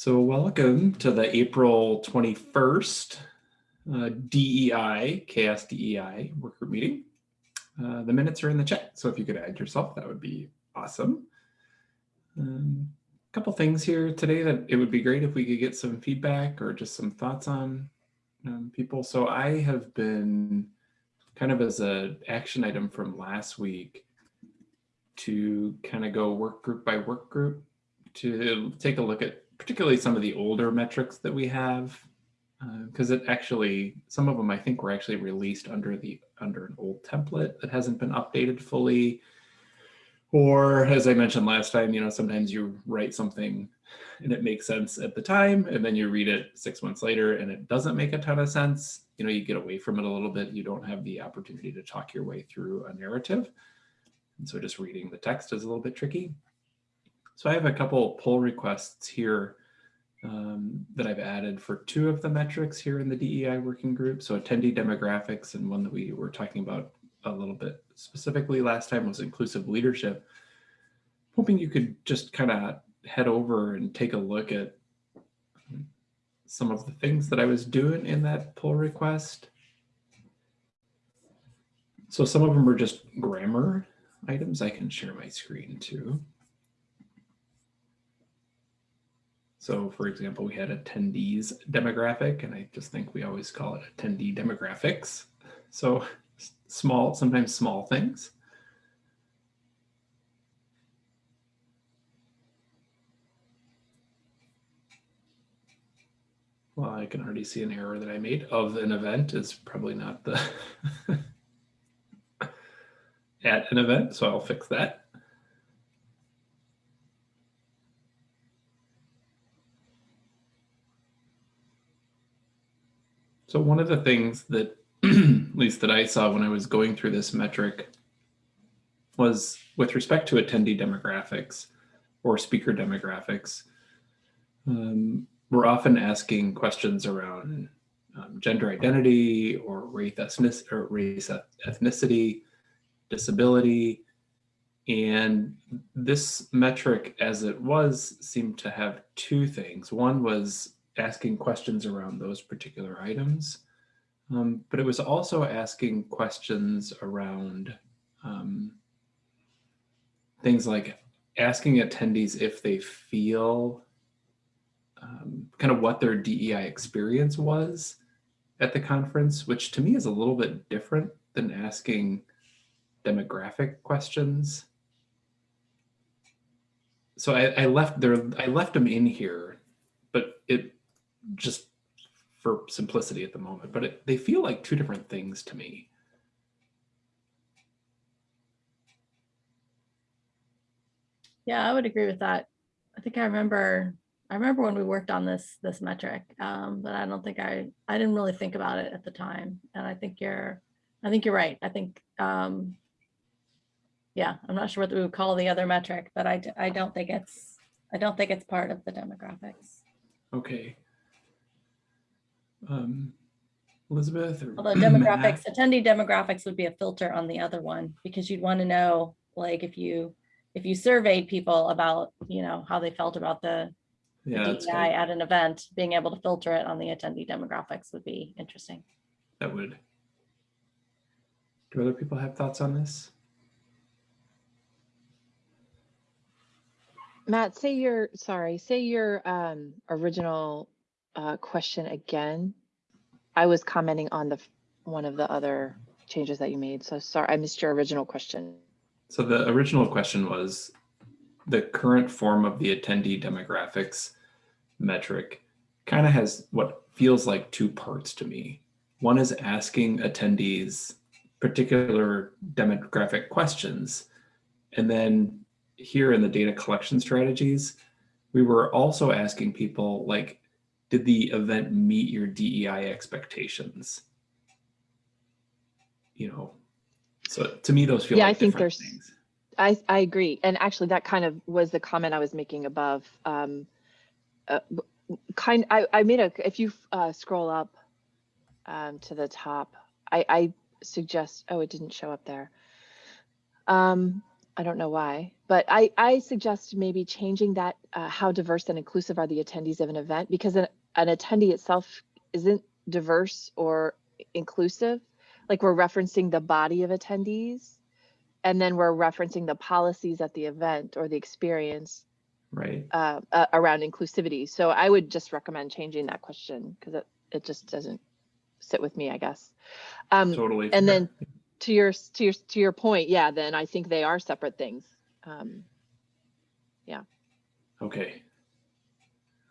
So welcome to the April 21st uh, DEI, CHAOSS DEI work group meeting. Uh, the minutes are in the chat, so if you could add yourself, that would be awesome. A um, couple things here today that it would be great if we could get some feedback or just some thoughts on um, people. So I have been kind of as a action item from last week to kind of go work group by work group to take a look at particularly some of the older metrics that we have, because uh, it actually, some of them I think were actually released under the under an old template that hasn't been updated fully. Or as I mentioned last time, you know, sometimes you write something and it makes sense at the time, and then you read it six months later and it doesn't make a ton of sense. You know, you get away from it a little bit. You don't have the opportunity to talk your way through a narrative. And so just reading the text is a little bit tricky. So I have a couple pull requests here um, that I've added for two of the metrics here in the DEI working group. So attendee demographics and one that we were talking about a little bit specifically last time was inclusive leadership. Hoping you could just kind of head over and take a look at some of the things that I was doing in that pull request. So some of them are just grammar items. I can share my screen too. So for example, we had attendees demographic, and I just think we always call it attendee demographics. So small, sometimes small things. Well, I can already see an error that I made of an event is probably not the at an event, so I'll fix that. So one of the things that, at least that I saw when I was going through this metric was with respect to attendee demographics or speaker demographics, um, we're often asking questions around um, gender identity or race, ethnic, or race ethnicity, disability, and this metric as it was seemed to have two things. One was asking questions around those particular items, um, but it was also asking questions around um, things like asking attendees if they feel um, kind of what their DEI experience was at the conference, which to me is a little bit different than asking demographic questions. So I, I left there, I left them in here, but it just for simplicity at the moment, but it, they feel like two different things to me. Yeah, I would agree with that. I think I remember I remember when we worked on this this metric, um, but I don't think I I didn't really think about it at the time. And I think you're I think you're right. I think um, yeah, I'm not sure what we would call the other metric, but I I don't think it's I don't think it's part of the demographics. Okay um, Elizabeth? Or Although demographics, Matt? attendee demographics would be a filter on the other one because you'd want to know, like, if you if you surveyed people about, you know, how they felt about the, yeah, the DEI at an event, being able to filter it on the attendee demographics would be interesting. That would. Do other people have thoughts on this? Matt, say your, sorry, say your um, original uh, question again. I was commenting on the one of the other changes that you made. So sorry, I missed your original question. So the original question was the current form of the attendee demographics metric kind of has what feels like two parts to me. One is asking attendees particular demographic questions. And then here in the data collection strategies, we were also asking people like, did the event meet your DEI expectations? You know, so to me, those feel yeah, like I think there's, things. I, I agree. And actually that kind of was the comment I was making above. Um, uh, kind, I, I made a, if you uh, scroll up um, to the top, I, I suggest, oh, it didn't show up there. Um, I don't know why, but I, I suggest maybe changing that, uh, how diverse and inclusive are the attendees of an event? Because an, an attendee itself isn't diverse or inclusive. Like we're referencing the body of attendees. And then we're referencing the policies at the event or the experience Right. uh, uh, around inclusivity. So I would just recommend changing that question because it, it just doesn't sit with me, I guess. Um, Totally. and then to your to your to your point, yeah, then I think they are separate things. Um, yeah. Okay.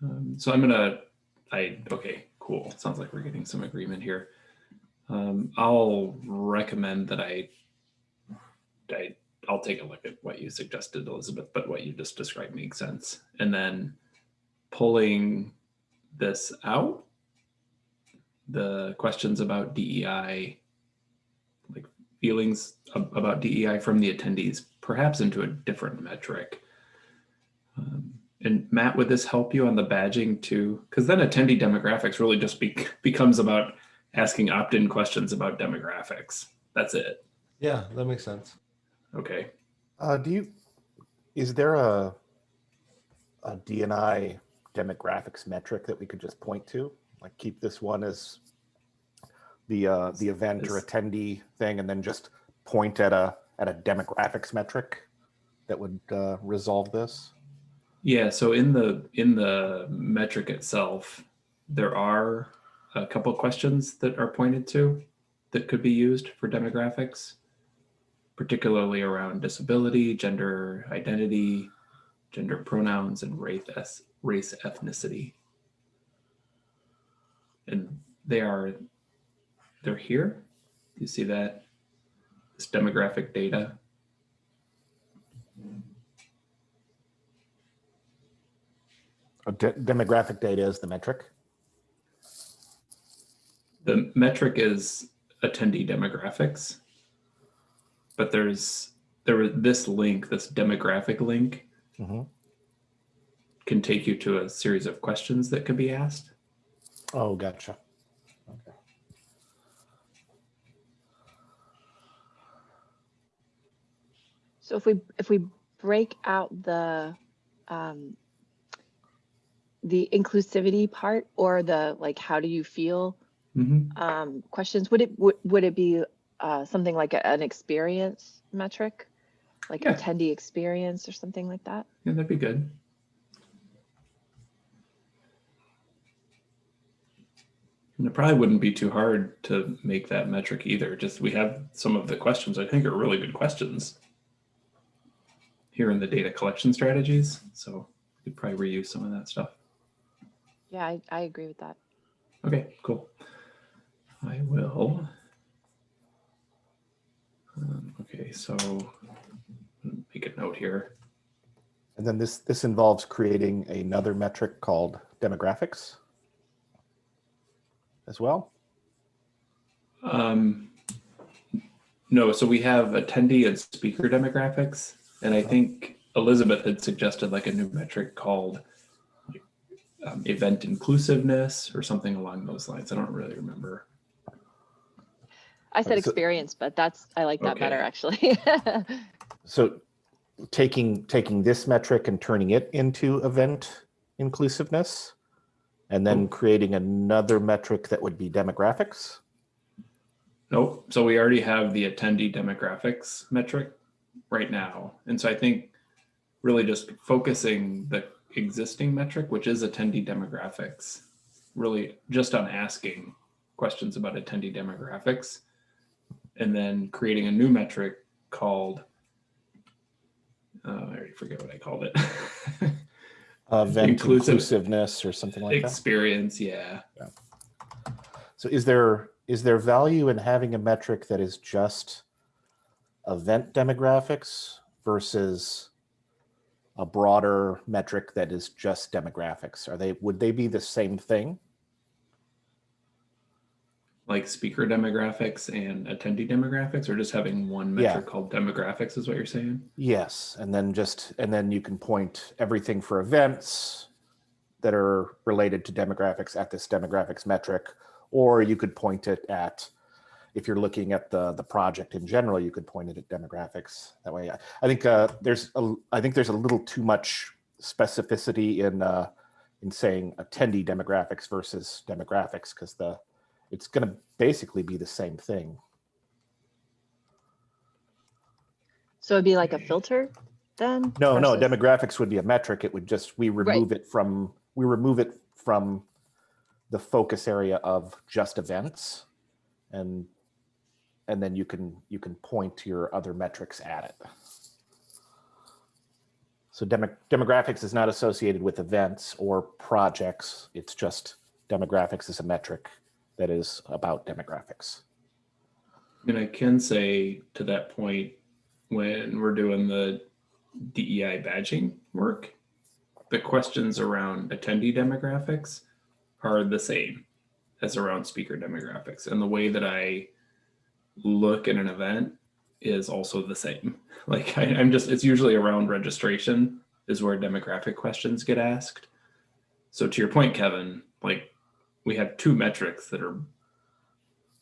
Um, so I'm gonna, I, okay, cool. Sounds like we're getting some agreement here. Um, I'll recommend that I, I, I'll take a look at what you suggested, Elizabeth, but what you just described makes sense. And then pulling this out, the questions about DEI, like feelings about DEI from the attendees, perhaps into a different metric. Um, and Matt, would this help you on the badging too? Because then attendee demographics really just be- becomes about asking opt-in questions about demographics. That's it. Yeah, that makes sense. Okay. Uh, do you, is there a, a DNI demographics metric that we could just point to? Like keep this one as the, uh, the event or attendee thing and then just point at a, at a demographics metric that would, uh, resolve this? Yeah. So in the in the metric itself, there are a couple questions that are pointed to that could be used for demographics, particularly around disability, gender identity, gender pronouns, and race race ethnicity. And they are they're here. You see that this demographic data. De- Demographic data is the metric? The metric is attendee demographics. But there's there was this link, this demographic link Mhm. can take you to a series of questions that can be asked. Oh, gotcha. Okay. so if we if we break out the um, the inclusivity part or the like, how do you feel Mhm. um, questions? Would it would, would it be uh, something like a- an experience metric, like Yeah. attendee experience or something like that? Yeah, that'd be good. And it probably wouldn't be too hard to make that metric either. Just we have some of the questions I think are really good questions here in the data collection strategies. So we could probably reuse some of that stuff. Yeah, I, I agree with that. Okay, cool. I will. Um, okay, so make a note here. And then this, this involves creating another metric called demographics as well? Um, no, so we have attendee and speaker demographics, and I think Elizabeth had suggested like a new metric called like, um, event inclusiveness or something along those lines. I don't really remember. I said experience, but that's I like that better actually. So taking, taking this metric and turning it into event inclusiveness and then creating another metric that would be demographics? Nope. So we already have the attendee demographics metric right now. And so I think really just focusing the existing metric, which is attendee demographics, really just on asking questions about attendee demographics and then creating a new metric called, uh, I already forget what I called it. Event Inclusive- inclusiveness or something like that? Experience. yeah. Yeah. So is there, is there value in having a metric that is just event demographics versus a broader metric that is just demographics? Are they, would they be the same thing? Like speaker demographics and attendee demographics, or just having one Yeah. metric called demographics is what you're saying? Yes, and then just, and then you can point everything for events that are related to demographics at this demographics metric, or you could point it at if you're looking at the the project in general, you could point it at demographics. That way, I, I think uh, there's a, I think there's a little too much specificity in uh, in saying attendee demographics versus demographics because the it's going to basically be the same thing. So it'd be like a filter then? No, no, demographics would be a metric. It would just, we remove it from, we remove it from the focus area of just events. And, and then you can, you can point to your other metrics at it. So demo, demographics is not associated with events or projects. It's just demographics is a metric that is about demographics. And I can say to that point, when we're doing the DEI badging work, the questions around attendee demographics are the same as around speaker demographics. And the way that I look at an event is also the same. Like I, I'm just, it's usually around registration is where demographic questions get asked. So to your point, Kevin, like we have two metrics that are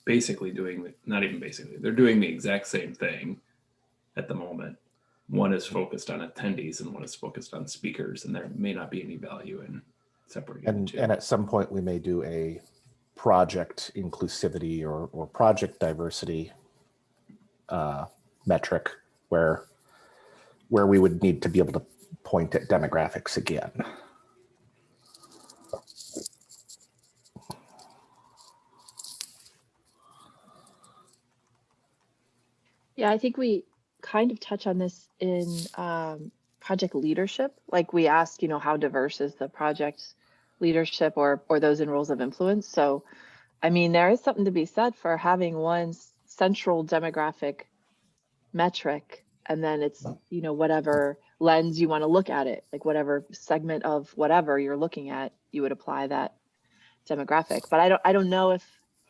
basically doing, the- not even basically, they're doing the exact same thing at the moment. One is focused on attendees and one is focused on speakers, and there may not be any value in separating And, and at some point, we may do a project inclusivity or, or project diversity uh, metric where, where we would need to be able to point at demographics again. Yeah, I think we kind of touch on this in um, project leadership. Like we ask, you know, how diverse is the project leadership or or those in roles of influence. So, I mean, there is something to be said for having one central demographic metric, and then it's you know whatever lens you want to look at it, like whatever segment of whatever you're looking at, you would apply that demographic. But I don't I don't know if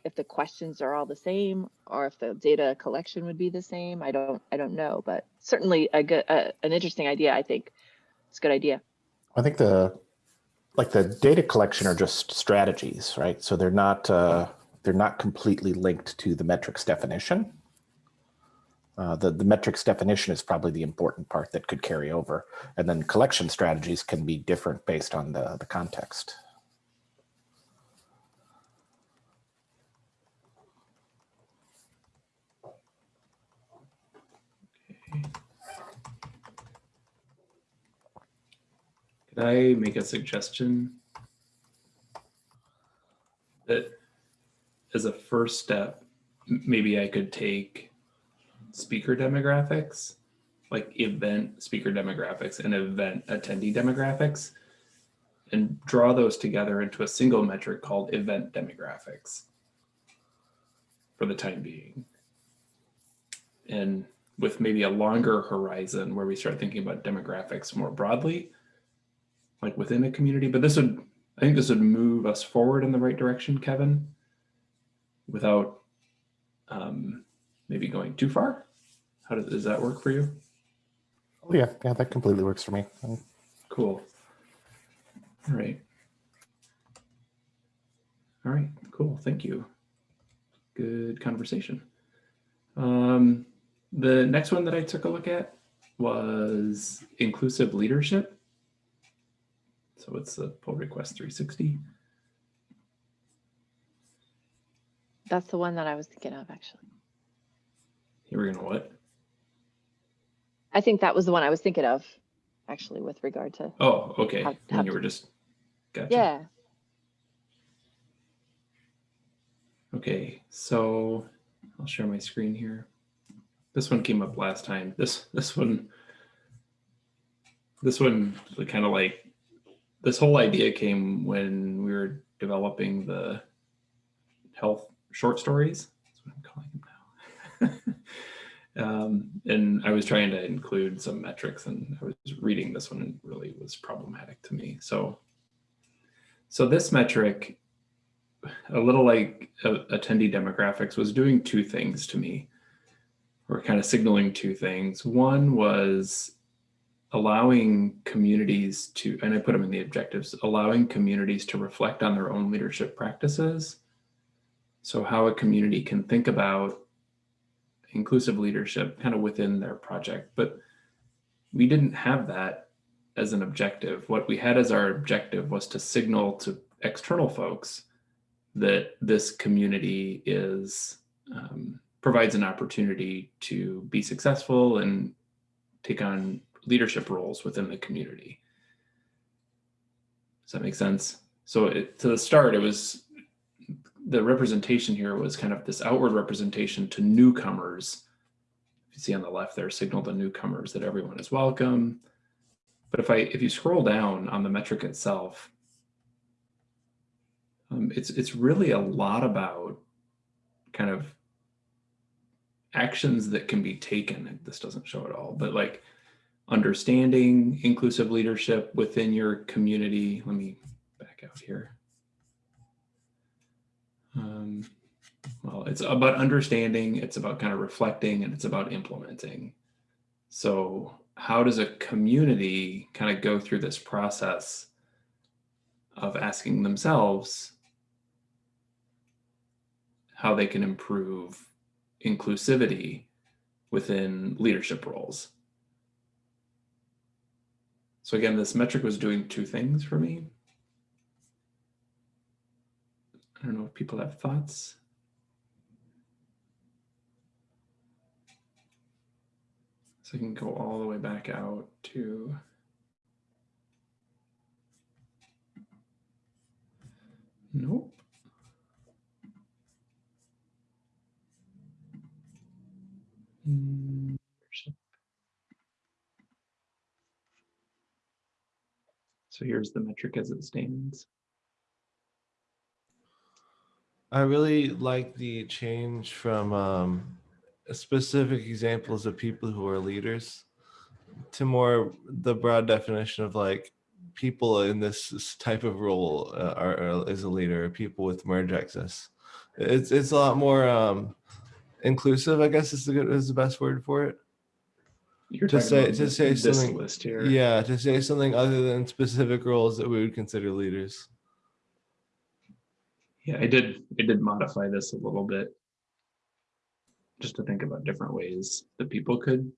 if the questions are all the same or if the data collection would be the same. I don't I don't know, but certainly a good an interesting idea. I think it's a good idea. I think the, like the data collection are just strategies, right? So they're not, uh, they're not completely linked to the metrics definition. Uh, the, the metrics definition is probably the important part that could carry over. And then collection strategies can be different based on the, the context. Could I make a suggestion? That as a first step, maybe I could take speaker demographics, like event speaker demographics and event attendee demographics, and draw those together into a single metric called event demographics for the time being. And with maybe a longer horizon where we start thinking about demographics more broadly, like within a community, but this would, I think this would move us forward in the right direction, Kevin, without um, maybe going too far. How does, does that work for you? Oh yeah, yeah, that completely works for me. Cool. All right. All right, cool. Thank you. Good conversation. Um, the next one that I took a look at was inclusive leadership. So it's the pull request 360. That's the one that I was thinking of actually. You were gonna what? I think that was the one I was thinking of actually with regard to Oh, okay. Have- And you were just, gotcha. yeah. Okay, so I'll share my screen here. This one came up last time. This this one this one kind of like this whole idea came when we were developing the health short stories. That's what I'm calling them now. um, and I was trying to include some metrics, and I was reading this one and really was problematic to me. So so this metric a little like uh, attendee demographics was doing two things to me or kind of signaling two things one was allowing communities to and i put them in the objectives allowing communities to reflect on their own leadership practices So how a community can think about inclusive leadership kind of within their project. But we didn't have that as an objective. What we had as our objective was to signal to external folks that this community is um, provides an opportunity to be successful and take on leadership roles within the community. Does that make sense? So it, to the start, it was the representation here was kind of this outward representation to newcomers. You see on the left there, signal to newcomers that everyone is welcome. But if I if you scroll down on the metric itself, um, it's it's really a lot about kind of actions that can be taken. This doesn't show it all, but like understanding inclusive leadership within your community. Let me back out here. Um, well, it's about understanding, it's about kind of reflecting, and it's about implementing. So how does a community kind of go through this process of asking themselves how they can improve inclusivity within leadership roles? So again, this metric was doing two things for me. I don't know if people have thoughts. So I can go all the way back out to Nope. Mm, So here's the metric as it stands. I really like the change from um, specific examples of people who are leaders to more the broad definition of like people in this type of role uh, are, are is a leader, people with merge access. It's it's a lot more um, inclusive, I guess is the is the best word for it. You're To say- to this- say this something- list here. Yeah, to say something other than specific roles that we would consider leaders. Yeah, I did, I did modify this a little bit. Just to think about different ways that people could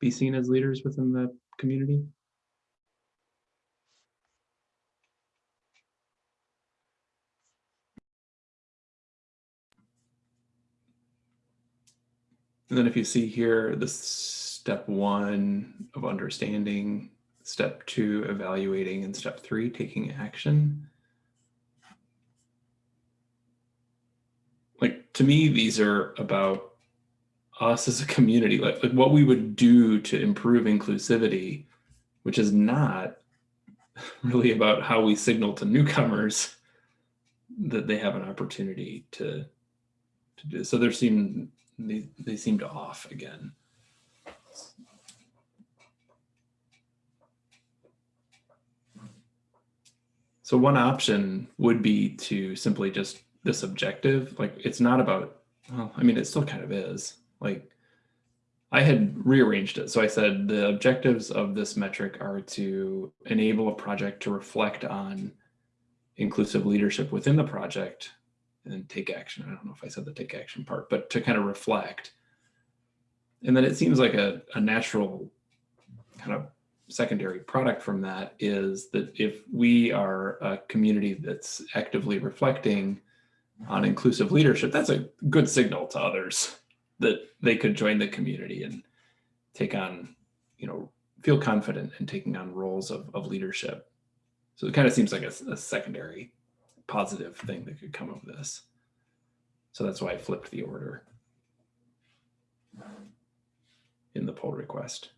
be seen as leaders within the community. And then if you see here, the step one of understanding, step two, evaluating, and step three, taking action. like to me these are about us as a community like, like what we would do to improve inclusivity which is not really about how we signal to newcomers that they have an opportunity to to do so there seem they, they seemed off again. So one option would be to simply just this objective like it's not about well i mean it still kind of is. Like i had rearranged it. So i said the objectives of this metric are to enable a project to reflect on inclusive leadership within the project and take action i don't know if i said the take action part but to kind of reflect and then it seems like a, a natural kind of secondary product from that is that if we are a community that's actively reflecting on inclusive leadership, that's a good signal to others that they could join the community and take on, you know, feel confident in taking on roles of, of leadership. So it kind of seems like a, a secondary positive thing that could come of this. So that's why I flipped the order in the pull request.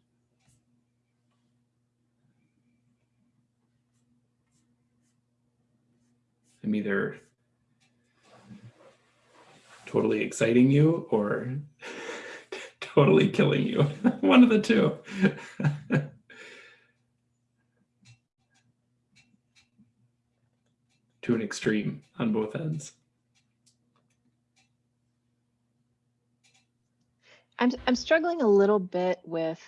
I'm either totally exciting you or totally killing you. One of the two. to an extreme on both ends. I'm I'm struggling a little bit with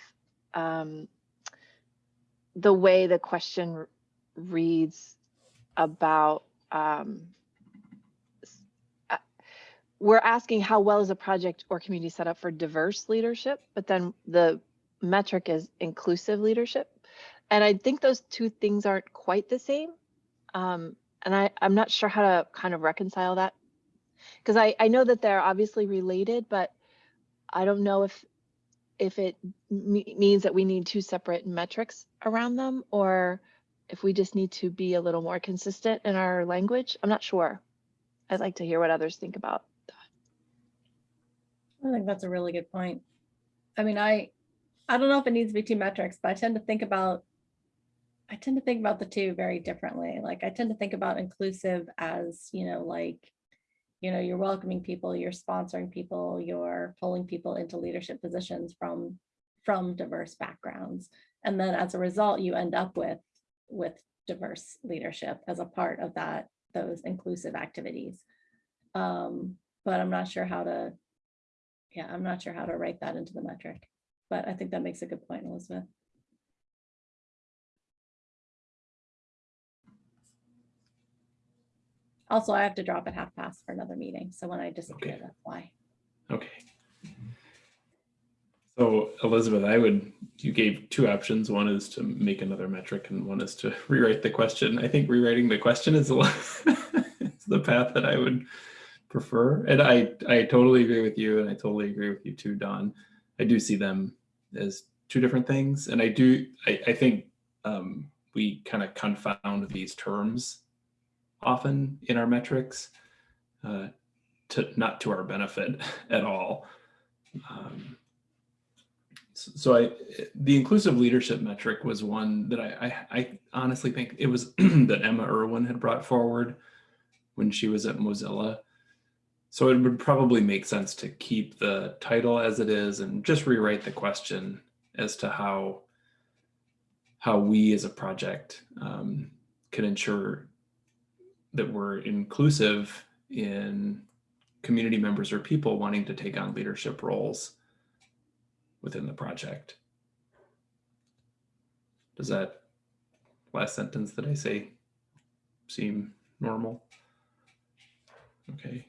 um, the way the question reads about um, uh, we're asking how well is a project or community set up for diverse leadership, but then the metric is inclusive leadership. And I think those two things aren't quite the same. Um, and I, I'm not sure how to kind of reconcile that. Because I, I know that they're obviously related, but I don't know if if it me- means that we need two separate metrics around them or if we just need to be a little more consistent in our language. I'm not sure. I'd like to hear what others think about. That. I think that's a really good point. I mean, I, I don't know if it needs to be two metrics, but I tend to think about, I tend to think about the two very differently. Like I tend to think about inclusive as, you know, like, you know, you're welcoming people, you're sponsoring people, you're pulling people into leadership positions from, from diverse backgrounds. And then as a result, you end up with, with diverse leadership as a part of that, those inclusive activities. Um, but I'm not sure how to, yeah, I'm not sure how to write that into the metric, but I think that makes a good point, Elizabeth. Also, I have to drop at half past for another meeting, so when I disappear, Okay. that's why. Okay. So Elizabeth, I would, you gave two options. One is to make another metric and one is to rewrite the question. I think rewriting the question is a lot- is the path that I would prefer. And I, I totally agree with you and I totally agree with you too, Dawn. I do see them as two different things. And I do, I, I think um, we kind of confound these terms often in our metrics uh, to not to our benefit at all. Um, so I, the inclusive leadership metric was one that I, I, I honestly think it was that Emma Irwin had brought forward when she was at Mozilla. So it would probably make sense to keep the title as it is and just rewrite the question as to how how we as a project um, can ensure that we're inclusive in community members or people wanting to take on leadership roles within the project. Does that last sentence that I say seem normal? Okay.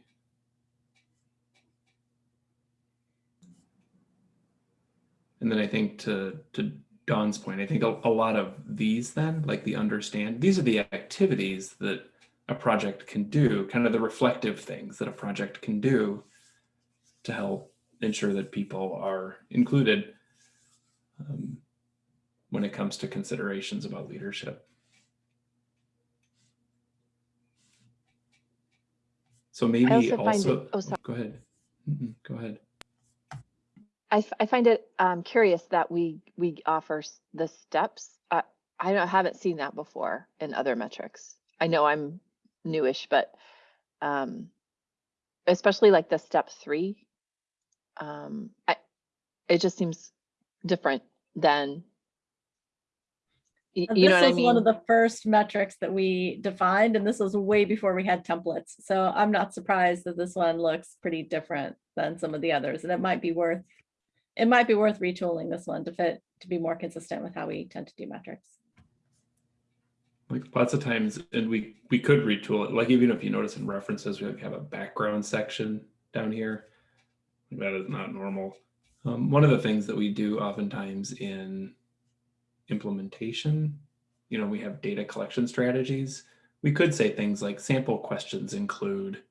And then I think to to Dawn's point, I think a, a lot of these then, like the understand, these are the activities that a project can do, kind of the reflective things that a project can do to help ensure that people are included um, when it comes to considerations about leadership. So maybe also find it- oh, sorry. go ahead. Mhm, Go ahead. I, f- I find it um, curious that we we offer the steps. Uh, I haven't seen that before in other metrics. I know I'm newish, but um, especially like the step three, um, I, it just seems different than you know this what I was one of the first metrics that we defined, and this was way before we had templates. So I'm not surprised that this one looks pretty different than some of the others, and it might be worth, it might be worth retooling this one to fit, to be more consistent with how we tend to do metrics. Like lots of times, and we we could retool it. Like even if you notice in references, we have a background section down here. That is not normal. Um, one of the things that we do oftentimes in implementation, you know, we have data collection strategies. We could say things like sample questions include,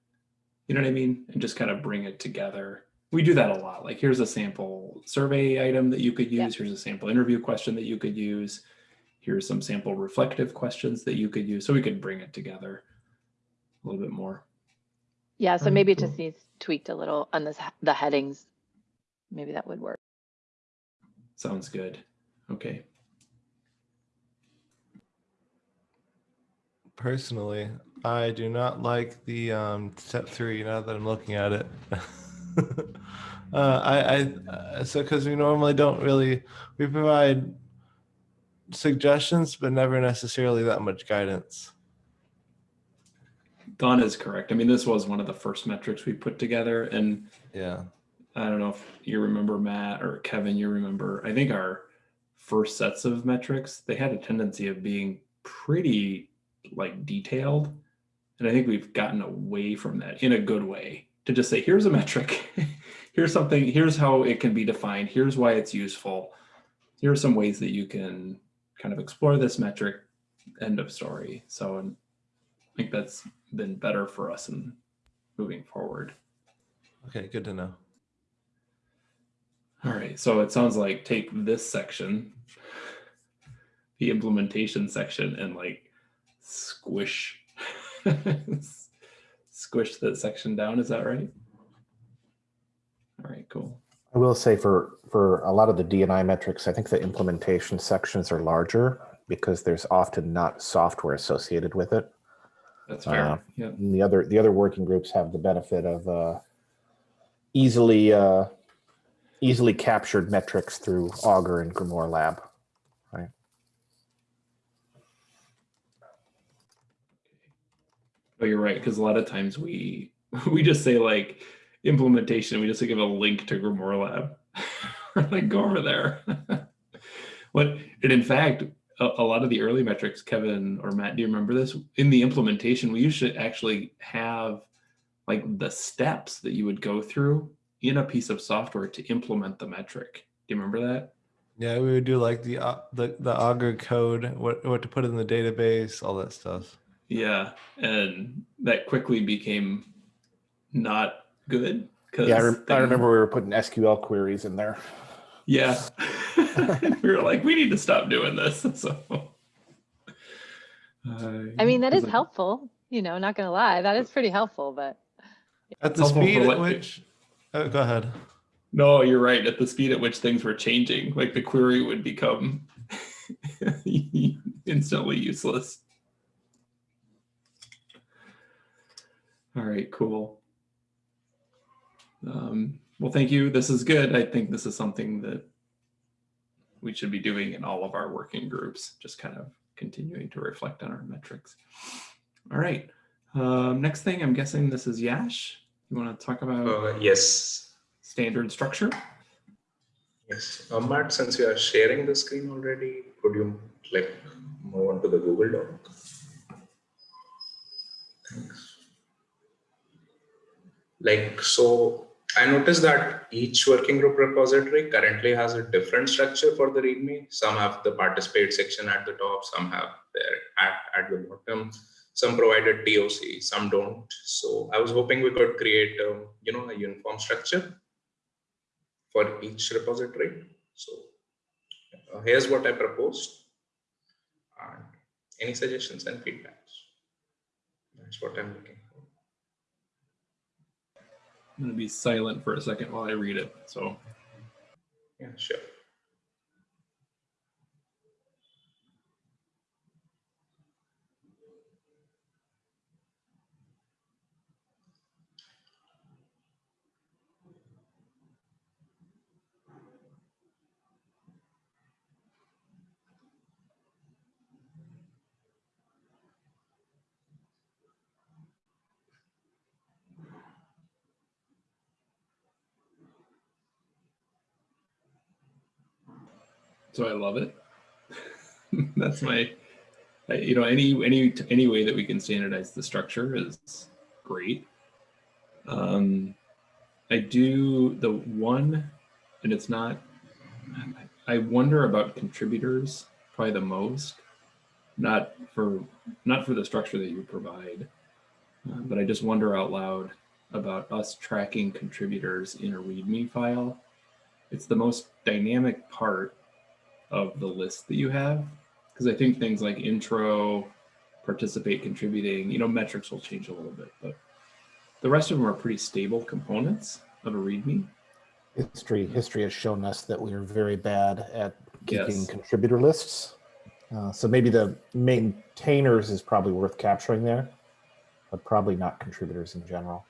you know what I mean, and just kind of bring it together. We do that a lot. Like here's a sample survey item that you could use. Here's a sample interview question that you could use here's some sample reflective questions that you could use so we could bring it together a little bit more Yeah, so maybe it just needs tweaked a little on this the headings. Maybe that would work. sounds good okay Personally, I do not like the um, step three now that I'm looking at it. uh, I, I uh, so because we normally don't really we provide suggestions, but never necessarily that much guidance. dawn is correct i mean this was one of the first metrics we put together and Yeah. i don't know if you remember matt or kevin you remember i think our first sets of metrics they had a tendency of being pretty like detailed and i think we've gotten away from that in a good way to just say, here's a metric. here's something, here's how it can be defined. Here's why it's useful. Here are some ways that you can kind of explore this metric, end of story. So and I think that's been better for us in moving forward. Okay, good to know. All right, so it sounds like take this section, the implementation section, and like squish, squish that section down. Is that right? All right, cool. I will say for, for a lot of the DNI metrics, I think the implementation sections are larger because there's often not software associated with it. That's fair. Uh, yeah. And the other, the other working groups have the benefit of uh, easily, uh, easily captured metrics through Augur and Grimoire Lab. Right. Oh, you're right, because a lot of times we we just say like implementation, we just give a link to Grimoire Lab. Like, go mm-hmm. over there. what and in fact, a, a lot of the early metrics, Kevin or Matt, do you remember this? In the implementation, we used to actually have like the steps that you would go through in a piece of software to implement the metric. Do you remember that? Yeah, we would do like the au- the the Augur code, what what to put in the database, all that stuff. Yeah, and that quickly became not good. 'cause Yeah, I, rem- I remember we were putting SQL queries in there. Yeah. we were like, we need to stop doing this. So, I mean, that uh, is helpful. helpful, you know, not gonna lie, that is pretty helpful, but At the speed at which, oh, go ahead. No, you're right. At the speed at which things were changing, like the query would become instantly useless. All right, cool. Um, well, thank you. This is good. I think this is something that we should be doing in all of our working groups, just kind of continuing to reflect on our metrics. All right. Um, next thing, I'm guessing this is Yash. You want to talk about Uh, yes, standard structure? yes. Uh, Matt, since you are sharing the screen already, could you like move on to the Google Doc? Thanks. Like, so I noticed that each working group repository currently has a different structure for the README. Some have the participate section at the top, some have their at, at the bottom. Some provided TOC, some don't. So I was hoping we could create, um, you know, a uniform structure for each repository. So uh, here's what I proposed. And any suggestions and feedbacks? That's what I'm looking. I'm going to be silent for a second while I read it. So, Yeah, sure. So I love it. That's my, you know, any any any way that we can standardize the structure is great. Um, I do the one, and it's not. I wonder about contributors probably the most, not for not for the structure that you provide, uh, but I just wonder out loud about us tracking contributors in a README file. It's the most dynamic part of the list that you have because I think things like intro, participate, contributing, you know, metrics will change a little bit, but the rest of them are pretty stable components of a README. History, history has shown us that we are very bad at keeping Yes. contributor lists. Uh, so maybe the maintainers is probably worth capturing there, but probably not contributors in general.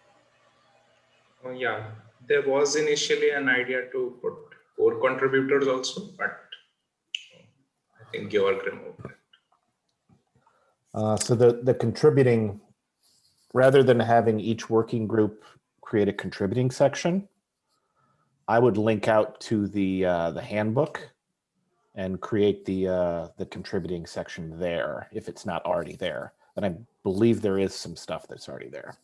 Oh, yeah, there was initially an idea to put core contributors also, but I think Georg removed it. Uh, so the, the contributing, rather than having each working group create a contributing section, I would link out to the, uh, the handbook and create the, uh, the contributing section there if it's not already there. And I believe there is some stuff that's already there.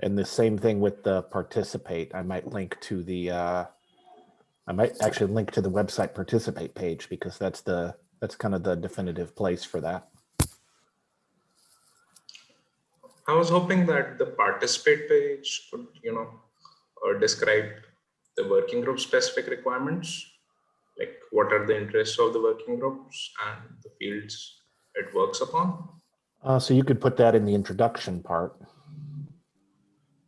And the same thing with the participate. I might link to the, uh, I might actually link to the website participate page because that's the, that's kind of the definitive place for that. I was hoping that the participate page would, you know, or describe the working group specific requirements, like what are the interests of the working groups and the fields it works upon. Uh, so you could put that in the introduction part.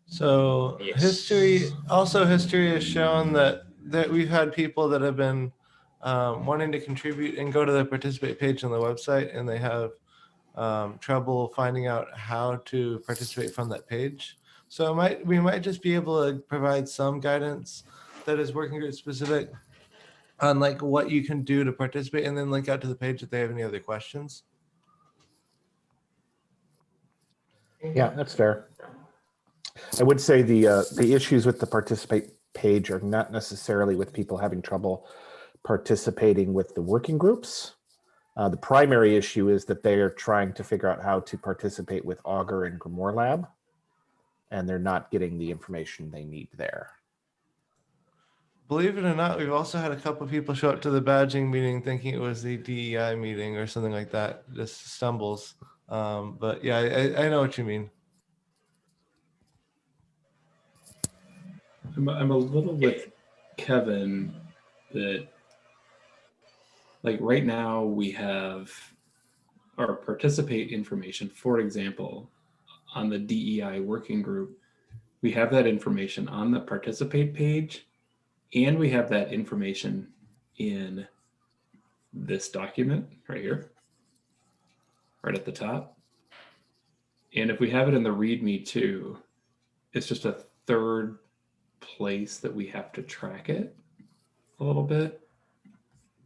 So Yes. history, also history has shown that, that we've had people that have been um, wanting to contribute and go to the participate page on the website and they have um, trouble finding out how to participate from that page. So it might, we might just be able to provide some guidance that is working group specific on like what you can do to participate and then link out to the page if they have any other questions. Yeah, that's fair. I would say the, uh, the issues with the participate page are not necessarily with people having trouble participating with the working groups. Uh, the primary issue is that they are trying to figure out how to participate with Augur and Grimoire Lab. And they're not getting the information they need there. Believe it or not, we've also had a couple of people show up to the badging meeting thinking it was the DEI meeting or something like that. Just stumbles. Um, but yeah, I, I know what you mean. I'm, I'm a little with Kevin that like right now we have our participate information, for example, on the DEI working group, we have that information on the participate page and we have that information in this document right here, right at the top. And if we have it in the README too, it's just a third place that we have to track it a little bit.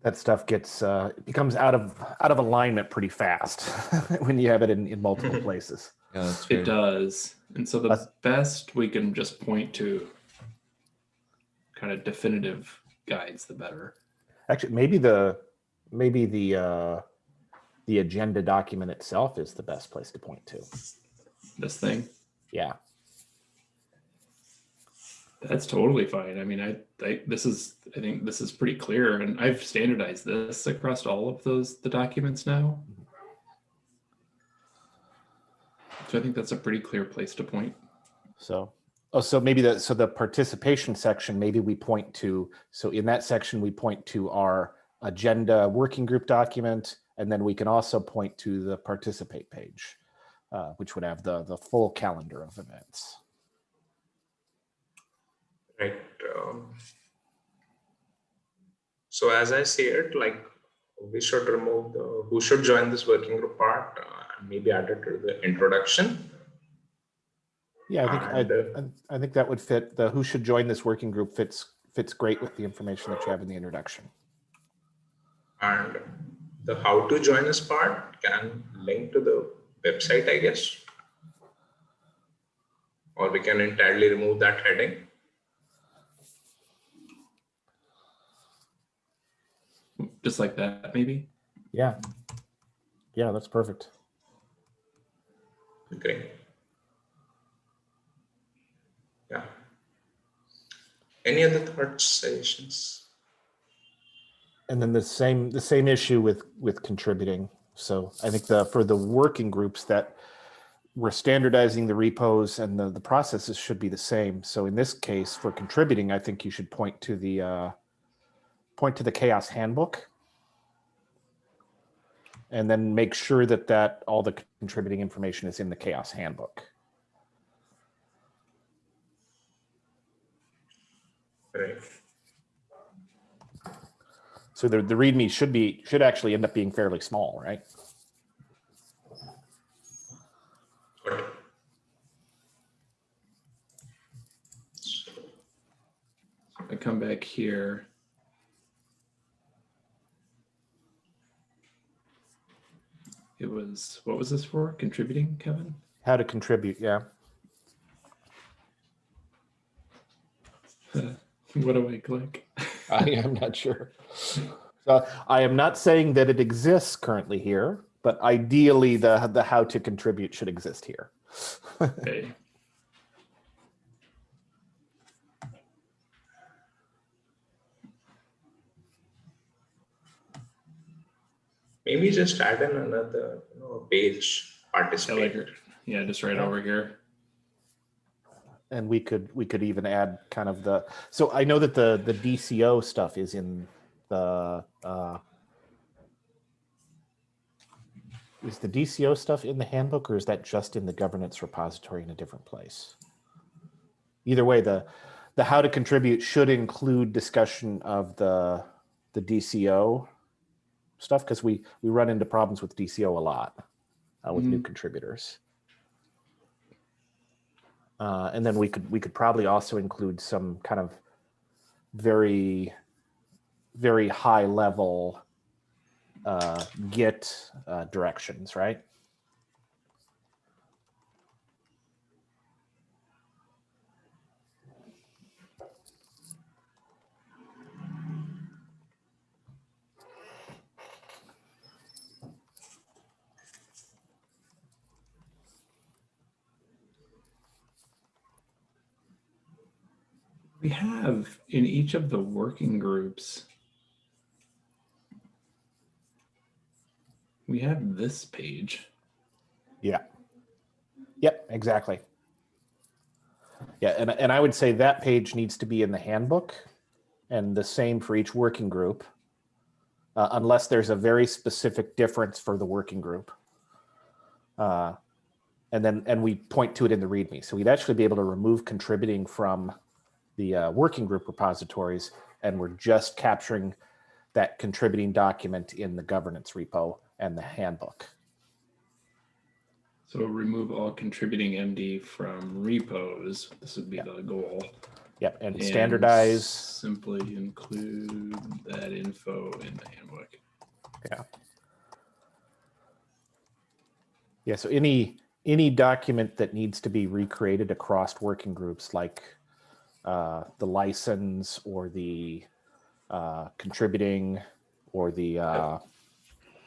That stuff gets, uh, it becomes out of, out of alignment pretty fast when you have it in, in multiple places. Yeah, It does. And so the That's- best we can just point to kind of definitive guides, the better. Actually, maybe the, maybe the, uh, the agenda document itself is the best place to point to. This thing, Yeah. That's totally fine. I mean, I, I, this is, I think this is pretty clear and I've standardized this across all of those, the documents now. So I think that's a pretty clear place to point. So, oh, so maybe the, so the participation section, maybe we point to, so in that section, we point to our agenda working group document, and then we can also point to the participate page, uh, which would have the, the full calendar of events. Right. um, So as I see it, like we should remove the who should join this working group part uh, and maybe add it to the introduction. Yeah, I think, uh, I, I think that would fit, the who should join this working group fits, fits great with the information that you have in the introduction. And the how to join us part can link to the website, I guess. Or we can entirely remove that heading. Just like that, maybe. Yeah. Yeah, that's perfect. Great. Yeah. Any other thoughts, suggestions? And then the same, the same issue with, with contributing. So I think the, for the working groups that we're standardizing the repos and the, the processes should be the same. So in this case, for contributing, I think you should point to the, uh, point to the CHAOSS handbook. And then make sure that that, all the contributing information is in the CHAOSS handbook. Right. So the, the README should be, should actually end up being fairly small, right? Good. I come back here. It was, what was this for? Contributing, Kevin? How to contribute, yeah. What do I click? I am not sure. So I am not saying that it exists currently here, but ideally the, the how to contribute should exist here. Okay. Maybe just add in another you know, page I participate. like. Yeah, just right over here. and we could we could even add kind of the so i know that the the dco stuff is in the uh is the dco stuff in the handbook or is that just in the governance repository in a different place either way the the how to contribute should include discussion of the the dco stuff because we we run into problems with dco a lot uh, with new contributors. Uh, and then we could we could probably also include some kind of very very high level uh, git uh, directions right We have in each of the working groups, we have this page. yeah. Yep exactly. Yeah and, and i would say that page needs to be in the handbook and the same for each working group uh, unless there's a very specific difference for the working group. Uh, and then and we point to it in the readme so we'd actually be able to remove contributing from the uh, working group repositories and we're just capturing that contributing document in the governance repo and the handbook So remove all contributing MD from repos. This would be the goal. yep and and standardize Simply include that info in the handbook. Yeah. Yeah, so any any document that needs to be recreated across working groups, like uh, the license or the uh, contributing or the uh,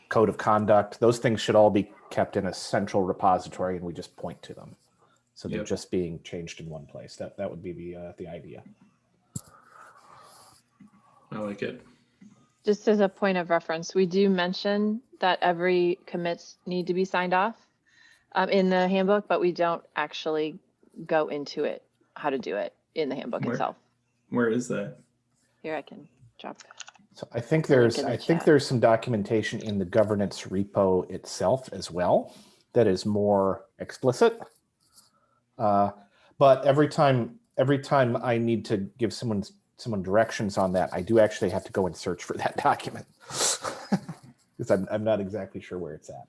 code of conduct, those things should all be kept in a central repository, and we just point to them. So they're Yep. just being changed in one place. That that would be the uh, the idea. I like it. Just as a point of reference, we do mention that every commits need to be signed off um, in the handbook, but we don't actually go into it, how to do it in the handbook Where? itself. Where is that? Here I can drop. So I think there's in the I think there's some documentation in the governance repo itself as well that is more explicit. Uh, but every time every time I need to give someone someone directions on that, I do actually have to go and search for that document because I'm I'm not exactly sure where it's at.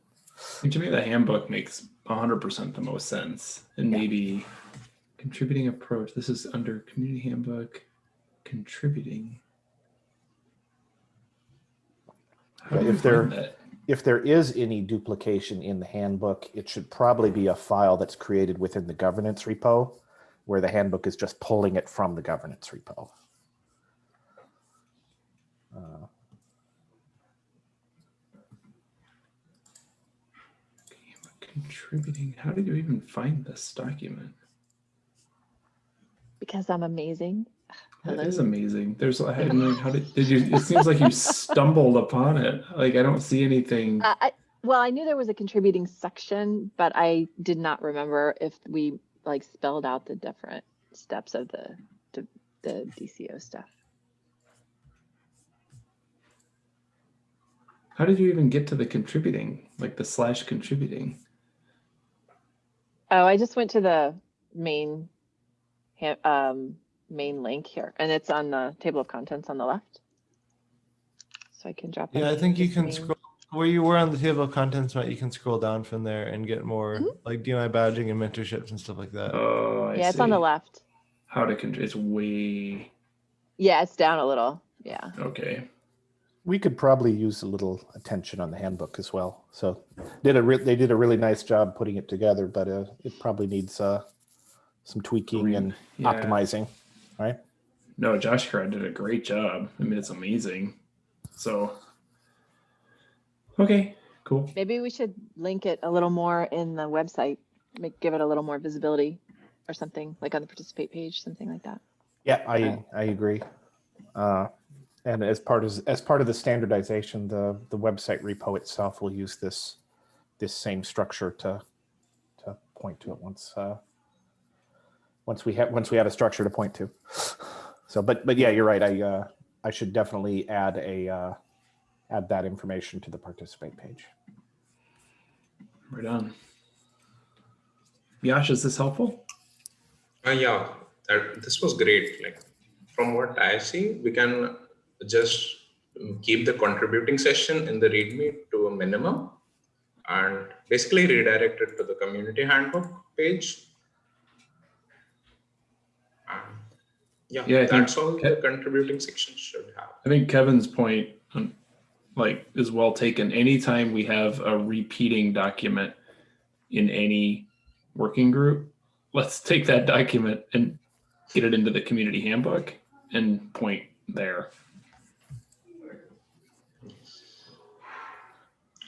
I to me, the handbook makes 100% the most sense. And Yeah. maybe contributing approach. This is under community handbook, contributing. Yeah, if there- that? If there is any duplication in the handbook, it should probably be a file that's created within the governance repo, where the handbook is just pulling it from the governance repo. Uh, Contributing. How did you even find this document? Because I'm amazing. That Hello. is amazing. There's, I had no, how did, did you, it seems like you stumbled upon it. Like, I don't see anything. Uh, I, well, I knew there was a contributing section, but I did not remember if we like spelled out the different steps of the, the, the DCO stuff. How did you even get to the contributing, like the slash contributing? Oh, I just went to the main, ha- um, main link here, and it's on the table of contents on the left. So I can drop. Yeah, I think you can main- scroll where you were on the table of contents, Matt. You can scroll down from there and get more Mhm. like DNI badging and mentorships and stuff like that. Oh, I Yeah, it's on the left. How to control, it's way, Yeah, it's down a little. Yeah. okay. we could probably use a little attention on the handbook as well. So did a they did a really nice job putting it together, but uh, it probably needs uh, some tweaking Green- and yeah. optimizing. Right? No, Josh Crowd did a great job. I mean, it's amazing. So, okay, Cool. Maybe we should link it a little more in the website, make, give it a little more visibility or something, like on the participate page, something like that. Yeah, I, Okay. I agree. Uh, And as part of, as part of the standardization, the, the website repo itself will use this, this same structure to, to point to it once, uh, once we have, once we have a structure to point to. So, but, but yeah, you're right. I, uh, I should definitely add a, uh, add that information to the participate page. Right on. Yash, is this helpful? Uh, yeah, that, this was great. Like from what I see, we can just keep the contributing session in the README to a minimum and basically redirect it to the community handbook page. Yeah, Yeah, I think that's all the contributing section should have. I think Kevin's point, um, like, is well taken. Anytime we have a repeating document in any working group, let's take that document and get it into the community handbook and point there.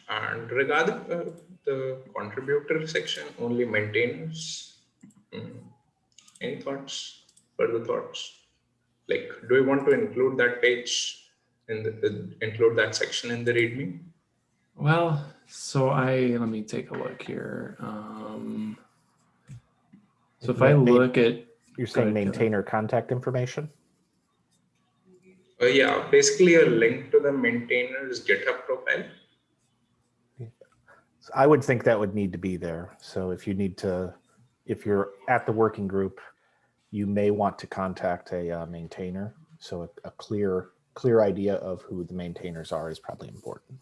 And regarding uh, the contributor section, only maintainers. Mm, Any thoughts, further thoughts? Like, do we want to include that page in the, the- include that section in the README? Well, so I, let me take a look here. Um, so if I Ma- ma- look at, You're saying maintainer contact information? Uh, yeah, basically a link to the maintainer's GitHub profile. So I would think that would need to be there. So if you need to, if you're at the working group, you may want to contact a uh, maintainer. So a, a clear, clear idea of who the maintainers are is probably important.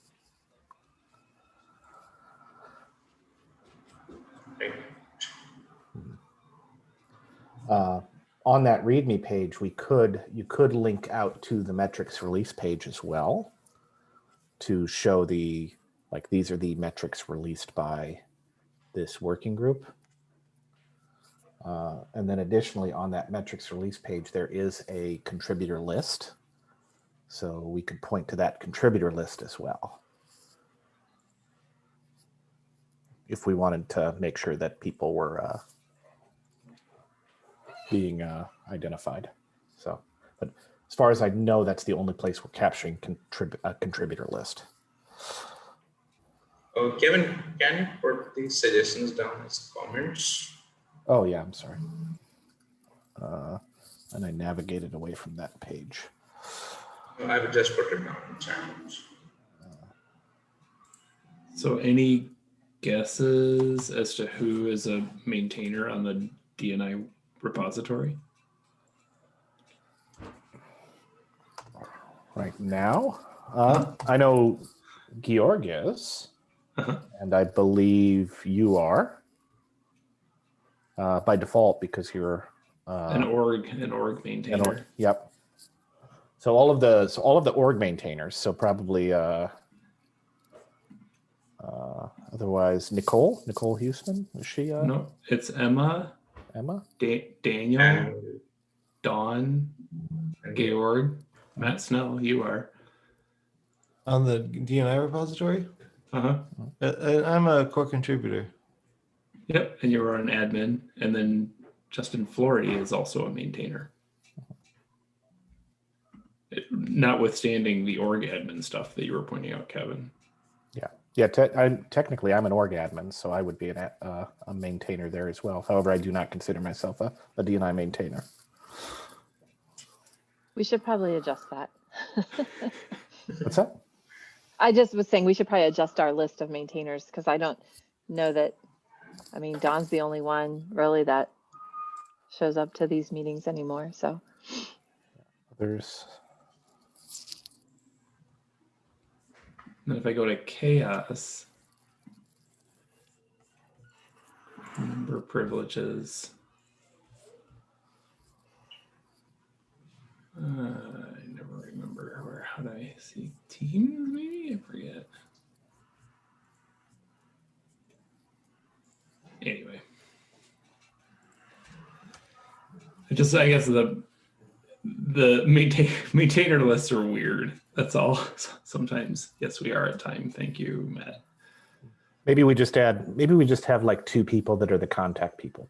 Uh, on that README page, we could, you could link out to the metrics release page as well to show the, like, these are the metrics released by this working group. Uh, and then additionally, on that metrics release page, there is a contributor list. So we could point to that contributor list as well. If we wanted to make sure that people were uh, being uh, identified. So, but as far as I know, that's the only place we're capturing contrib- a contributor list. Uh, Kevin, can you put these suggestions down as comments? Oh yeah, I'm sorry. Uh, and I navigated away from that page. I will just put it down in chat. so any guesses as to who is a maintainer on the DNI repository? Right now, uh, I know Georg is, Uh-huh. and I believe you are uh, by default because you're uh, An org, an org An maintainer. org, Yep. So all of the so all of the org maintainers. So probably uh, uh, otherwise Nicole Nicole Huesman is she uh, No, it's Emma, Emma? da- Daniel, And, Dawn, Georg, Matt Snell. You are. On the DNI repository, Uh huh. Uh, uh, I'm a core contributor. Yep. And you are an admin, and then Justin Flory is also a maintainer. It- notwithstanding the org admin stuff that you were pointing out, Kevin. Yeah, te- I'm, technically I'm an org admin, so I would be an, a- uh, a maintainer there as well. However, I do not consider myself a, a DNI maintainer. We should probably adjust that. What's that? I just was saying we should probably adjust our list of maintainers because I don't know that, I mean, Dawn's the only one really that shows up to these meetings anymore, so. There's And if I go to CHAOSS, member privileges. Uh, I never remember where, how do I see teams maybe? I forget. Anyway. I just, I guess the, the maintain, maintainer lists are weird. That's all. Sometimes, yes, we are at time. Thank you, Matt. Maybe we just add, maybe we just have like two people that are the contact people.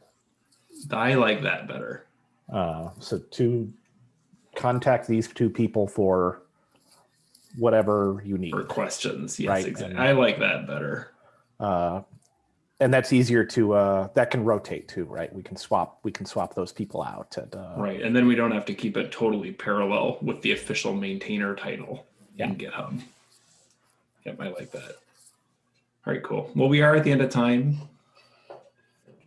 I like that better. Uh, so to contact these two people for whatever you need. For questions, yes, Right, exactly. and- I like that better. Uh, and that's easier to, uh, that can rotate too, right? We can swap, we can swap those people out and, uh, Right, and then we don't have to keep it totally parallel with the official maintainer title in GitHub. Yep, I like that. All right, cool. Well, we are at the end of time.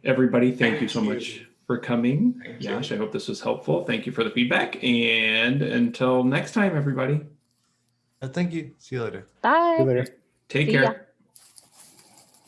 Everybody, thank you so you. much for coming. Thank you. Yash, I hope this was helpful. Thank you for the feedback. And until next time, everybody, Uh, thank you. See you later. Bye. See you later. take See ya. care.